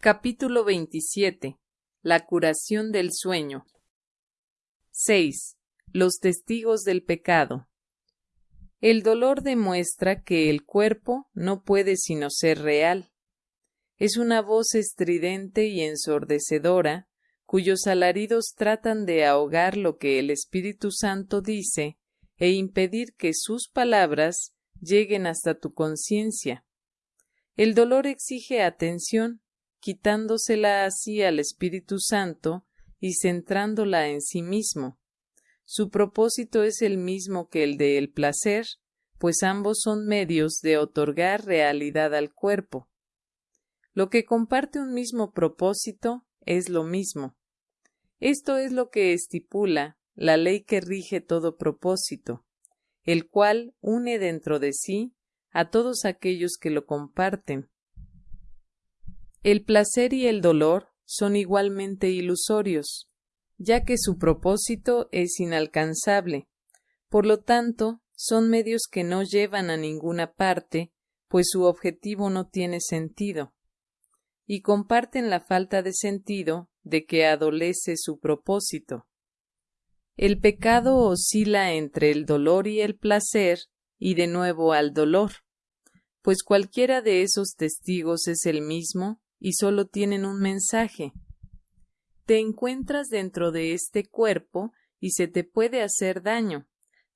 Capítulo 27. La curación del sueño. 6. Los testigos del pecado. El dolor demuestra que el cuerpo no puede sino ser real. Es una voz estridente y ensordecedora, cuyos alaridos tratan de ahogar lo que el Espíritu Santo dice e impedir que sus palabras lleguen hasta tu conciencia. El dolor exige atención, quitándosela así al Espíritu Santo y centrándola en sí mismo. Su propósito es el mismo que el de el placer, pues ambos son medios de otorgar realidad al cuerpo. Lo que comparte un mismo propósito es lo mismo. Esto es lo que estipula la ley que rige todo propósito, el cual une dentro de sí a todos aquellos que lo comparten, el placer y el dolor son igualmente ilusorios, ya que su propósito es inalcanzable. Por lo tanto, son medios que no llevan a ninguna parte, pues su objetivo no tiene sentido. Y comparten la falta de sentido de que adolece su propósito. El pecado oscila entre el dolor y el placer y de nuevo al dolor, pues cualquiera de esos testigos es el mismo y solo tienen un mensaje. Te encuentras dentro de este cuerpo y se te puede hacer daño.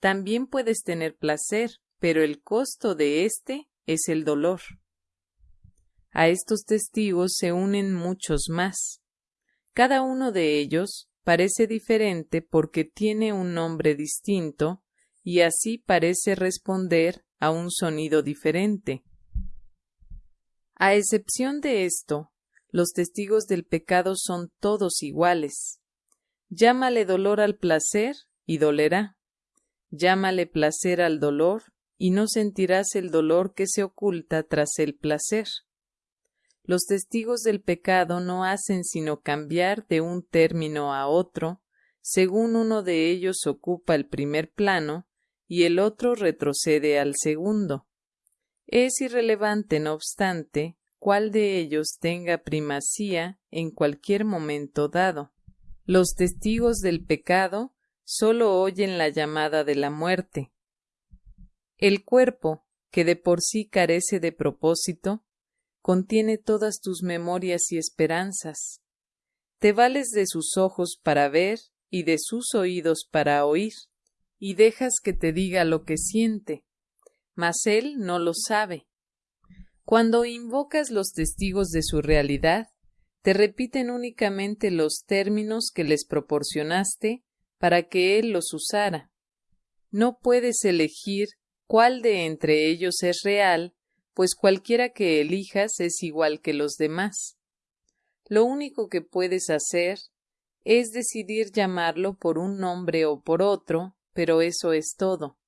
También puedes tener placer, pero el costo de éste es el dolor. A estos testigos se unen muchos más. Cada uno de ellos parece diferente porque tiene un nombre distinto y así parece responder a un sonido diferente. A excepción de esto, los testigos del pecado son todos iguales. Llámale dolor al placer y dolerá. Llámale placer al dolor y no sentirás el dolor que se oculta tras el placer. Los testigos del pecado no hacen sino cambiar de un término a otro, según uno de ellos ocupa el primer plano y el otro retrocede al segundo. Es irrelevante, no obstante, cuál de ellos tenga primacía en cualquier momento dado. Los testigos del pecado sólo oyen la llamada de la muerte. El cuerpo, que de por sí carece de propósito, contiene todas tus memorias y esperanzas. Te vales de sus ojos para ver y de sus oídos para oír, y dejas que te diga lo que siente mas él no lo sabe. Cuando invocas los testigos de su realidad, te repiten únicamente los términos que les proporcionaste para que él los usara. No puedes elegir cuál de entre ellos es real, pues cualquiera que elijas es igual que los demás. Lo único que puedes hacer es decidir llamarlo por un nombre o por otro, pero eso es todo.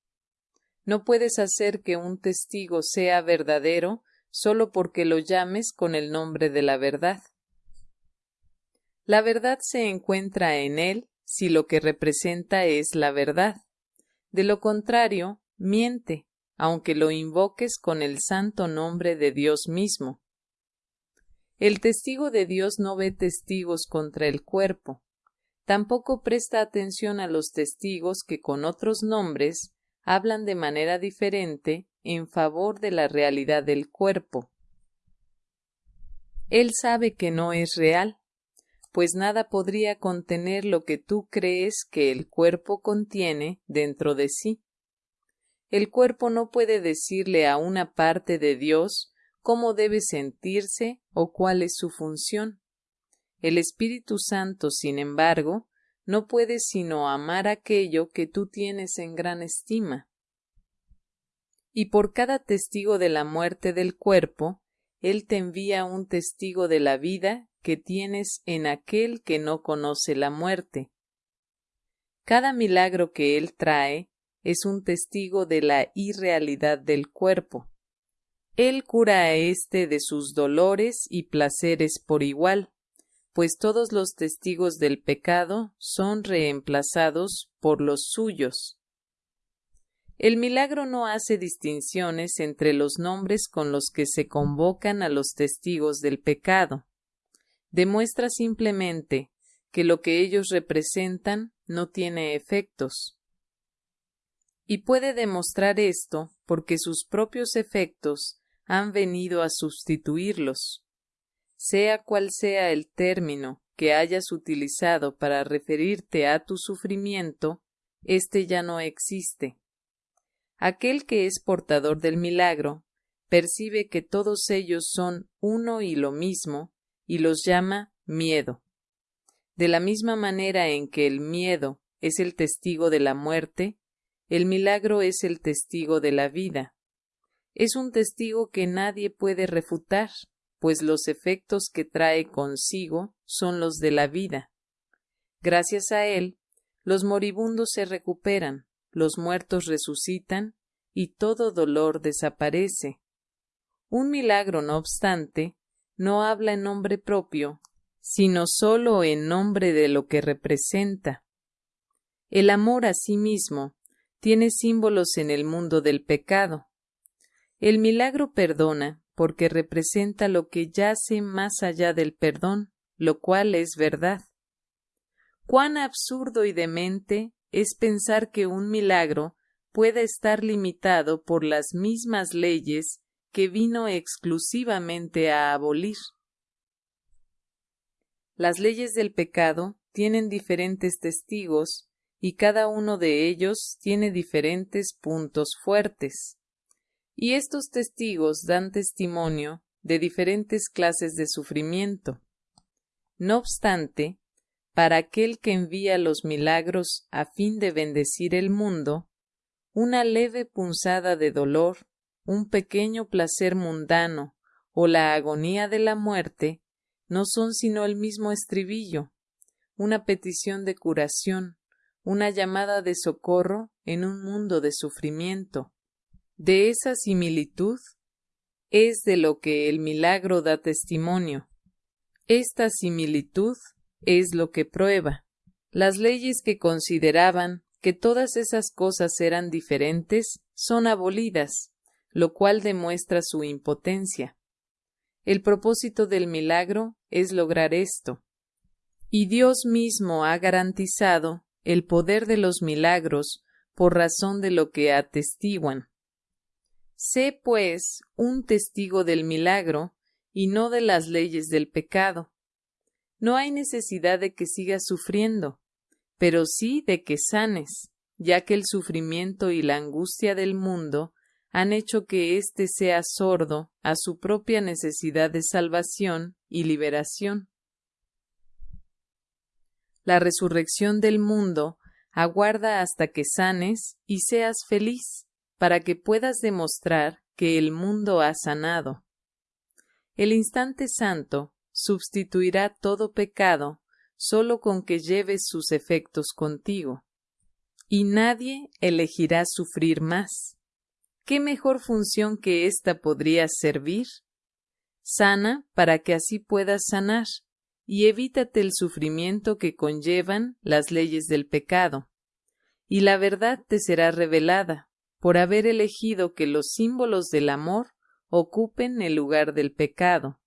No puedes hacer que un testigo sea verdadero solo porque lo llames con el nombre de la verdad. La verdad se encuentra en él si lo que representa es la verdad. De lo contrario, miente, aunque lo invoques con el santo nombre de Dios mismo. El testigo de Dios no ve testigos contra el cuerpo. Tampoco presta atención a los testigos que con otros nombres hablan de manera diferente en favor de la realidad del cuerpo. Él sabe que no es real, pues nada podría contener lo que tú crees que el cuerpo contiene dentro de sí. El cuerpo no puede decirle a una parte de Dios cómo debe sentirse o cuál es su función. El Espíritu Santo, sin embargo, no puedes sino amar aquello que tú tienes en gran estima. Y por cada testigo de la muerte del cuerpo, Él te envía un testigo de la vida que tienes en aquel que no conoce la muerte. Cada milagro que Él trae es un testigo de la irrealidad del cuerpo. Él cura a éste de sus dolores y placeres por igual, pues todos los testigos del pecado son reemplazados por los suyos. El milagro no hace distinciones entre los nombres con los que se convocan a los testigos del pecado. demuestra simplemente que lo que ellos representan no tiene efectos. Y puede demostrar esto porque sus propios efectos han venido a sustituirlos. Sea cual sea el término que hayas utilizado para referirte a tu sufrimiento, éste ya no existe. Aquel que es portador del milagro percibe que todos ellos son uno y lo mismo y los llama miedo. De la misma manera en que el miedo es el testigo de la muerte, el milagro es el testigo de la vida. Es un testigo que nadie puede refutar, pues los efectos que trae consigo son los de la vida. Gracias a él, los moribundos se recuperan, los muertos resucitan y todo dolor desaparece. Un milagro, no obstante, no habla en nombre propio, sino sólo en nombre de lo que representa. El amor a sí mismo tiene símbolos en el mundo del pecado. El milagro perdona porque representa lo que yace más allá del perdón, lo cual es verdad. Cuán absurdo y demente es pensar que un milagro pueda estar limitado por las mismas leyes que vino exclusivamente a abolir. Las leyes del pecado tienen diferentes testigos y cada uno de ellos tiene diferentes puntos fuertes. Y estos testigos dan testimonio de diferentes clases de sufrimiento. No obstante, para aquel que envía los milagros a fin de bendecir el mundo, una leve punzada de dolor un pequeño placer mundano o la agonía de la muerte no son sino el mismo estribillo, una petición de curación, una llamada de socorro en un mundo de sufrimiento. De esa similitud es de lo que el milagro da testimonio. Esta similitud es lo que prueba. Las leyes que consideraban que todas esas cosas eran diferentes son abolidas, lo cual demuestra su impotencia. El propósito del milagro es lograr esto. Y Dios mismo ha garantizado el poder de los milagros por razón de lo que atestiguan. Sé, pues, un testigo del milagro y no de las leyes del pecado. No hay necesidad de que sigas sufriendo, pero sí de que sanes, ya que el sufrimiento y la angustia del mundo han hecho que éste sea sordo a su propia necesidad de salvación y liberación. La resurrección del mundo aguarda hasta que sanes y seas feliz, para que puedas demostrar que el mundo ha sanado. El instante santo sustituirá todo pecado solo con que lleves sus efectos contigo, y nadie elegirá sufrir más. ¿qué mejor función que ésta podría servir? Sana para que así puedas sanar, y evítate el sufrimiento que conllevan las leyes del pecado. Y la verdad te será revelada, por haber elegido que los símbolos del amor ocupen el lugar del pecado.